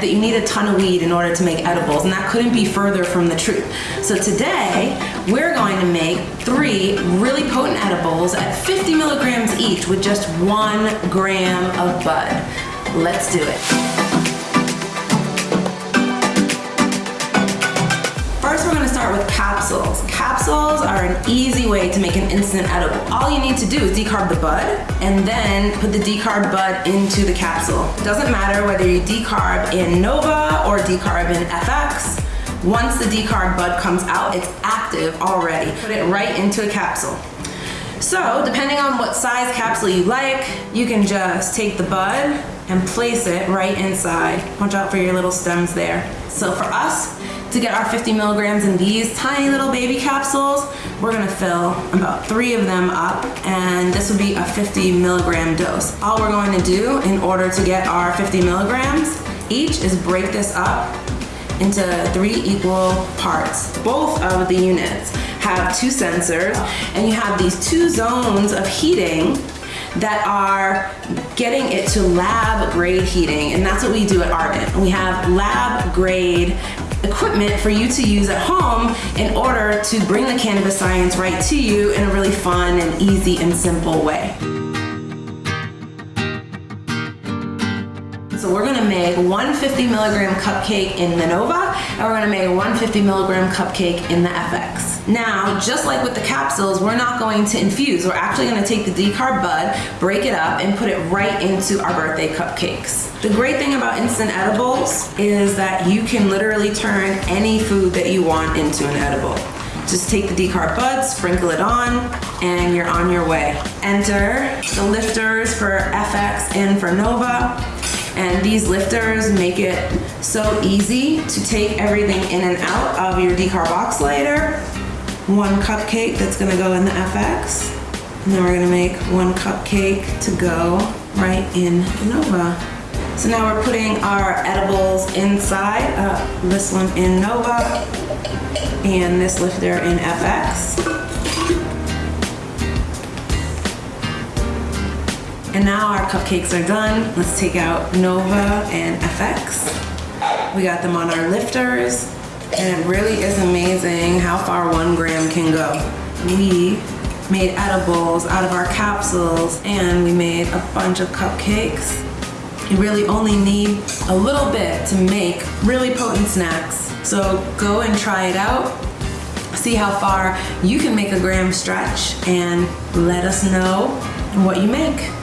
that you need a ton of weed in order to make edibles, and that couldn't be further from the truth. So today, we're going to make three really potent edibles at 50 milligrams each with just one gram of bud. Let's do it. Capsules. Capsules are an easy way to make an instant edible. All you need to do is decarb the bud and then put the decarb bud into the capsule. It doesn't matter whether you decarb in Nova or decarb in FX. Once the decarb bud comes out, it's active already. Put it right into a capsule. So, depending on what size capsule you like, you can just take the bud and place it right inside. Watch out for your little stems there. So for us, to get our 50 milligrams in these tiny little baby capsules, we're gonna fill about three of them up and this would be a 50 milligram dose. All we're going to do in order to get our 50 milligrams each is break this up into three equal parts. Both of the units have two sensors and you have these two zones of heating that are getting it to lab grade heating and that's what we do at Ardent. We have lab grade equipment for you to use at home in order to bring the cannabis science right to you in a really fun and easy and simple way. So we're gonna make 150 milligram cupcake in the Nova, and we're gonna make a 150 milligram cupcake in the FX. Now, just like with the capsules, we're not going to infuse. We're actually gonna take the decarb bud, break it up, and put it right into our birthday cupcakes. The great thing about instant edibles is that you can literally turn any food that you want into an edible. Just take the decarb bud, sprinkle it on, and you're on your way. Enter the lifters for FX and for Nova. And these lifters make it so easy to take everything in and out of your decarboxylator. One cupcake that's gonna go in the FX. And then we're gonna make one cupcake to go right in Nova. So now we're putting our edibles inside, uh, this one in Nova and this lifter in FX. And now our cupcakes are done. Let's take out Nova and FX. We got them on our lifters. And it really is amazing how far one gram can go. We made edibles out of our capsules and we made a bunch of cupcakes. You really only need a little bit to make really potent snacks. So go and try it out. See how far you can make a gram stretch and let us know what you make.